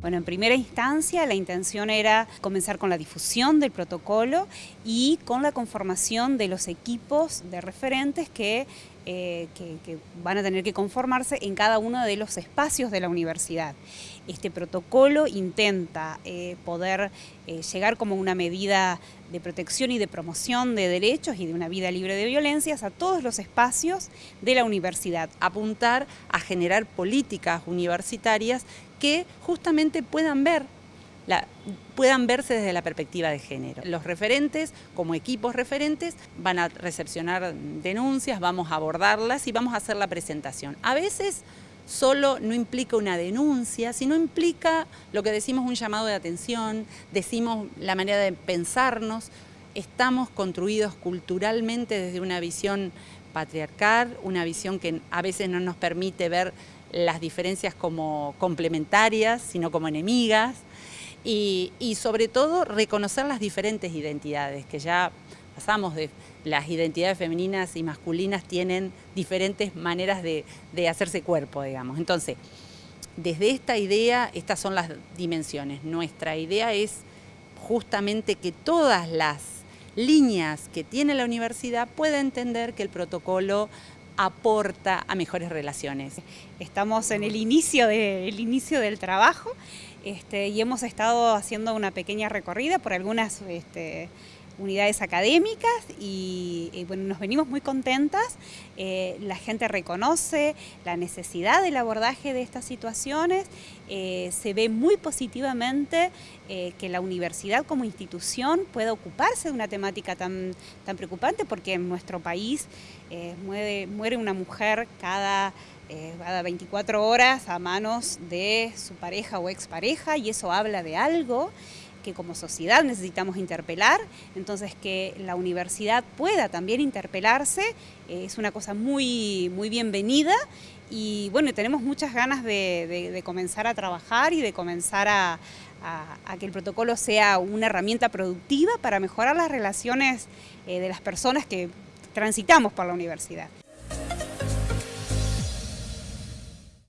Bueno, en primera instancia la intención era comenzar con la difusión del protocolo y con la conformación de los equipos de referentes que, eh, van a tener que conformarse en cada uno de los espacios de la universidad. Este protocolo intenta eh, poder eh, llegar como una medida de protección y de promoción de derechos y de una vida libre de violencias a todos los espacios de la universidad. Apuntar a generar políticas universitarias que justamente puedan ver puedan verse desde la perspectiva de género. Los referentes, como equipos referentes, van a recepcionar denuncias, vamos a abordarlas y vamos a hacer la presentación. A veces solo no implica una denuncia, sino implica lo que decimos un llamado de atención, decimos la manera de pensarnos, estamos construidos culturalmente desde una visión patriarcal, una visión que a veces no nos permite ver las diferencias como complementarias, sino como enemigas, y, sobre todo reconocer las diferentes identidades, que ya pasamos de las identidades femeninas y masculinas tienen diferentes maneras de, de hacerse cuerpo, digamos. Entonces, desde esta idea, estas son las dimensiones. Nuestra idea es justamente que todas las líneas que tiene la universidad pueda entender que el protocolo aporta a mejores relaciones. Estamos en el inicio, inicio del trabajo este, y hemos estado haciendo una pequeña recorrida por algunas este, unidades académicas y, bueno, nos venimos muy contentas. Eh, la gente reconoce la necesidad del abordaje de estas situaciones, eh, se ve muy positivamente eh, que la universidad como institución pueda ocuparse de una temática tan, tan preocupante porque en nuestro país muere, una mujer cada cada 24 horas a manos de su pareja o expareja y eso habla de algo que como sociedad necesitamos interpelar, entonces que la universidad pueda también interpelarse eh, es una cosa muy, muy bienvenida y bueno, tenemos muchas ganas de, comenzar a trabajar y de comenzar a, que el protocolo sea una herramienta productiva para mejorar las relaciones eh, de las personas que transitamos por la universidad.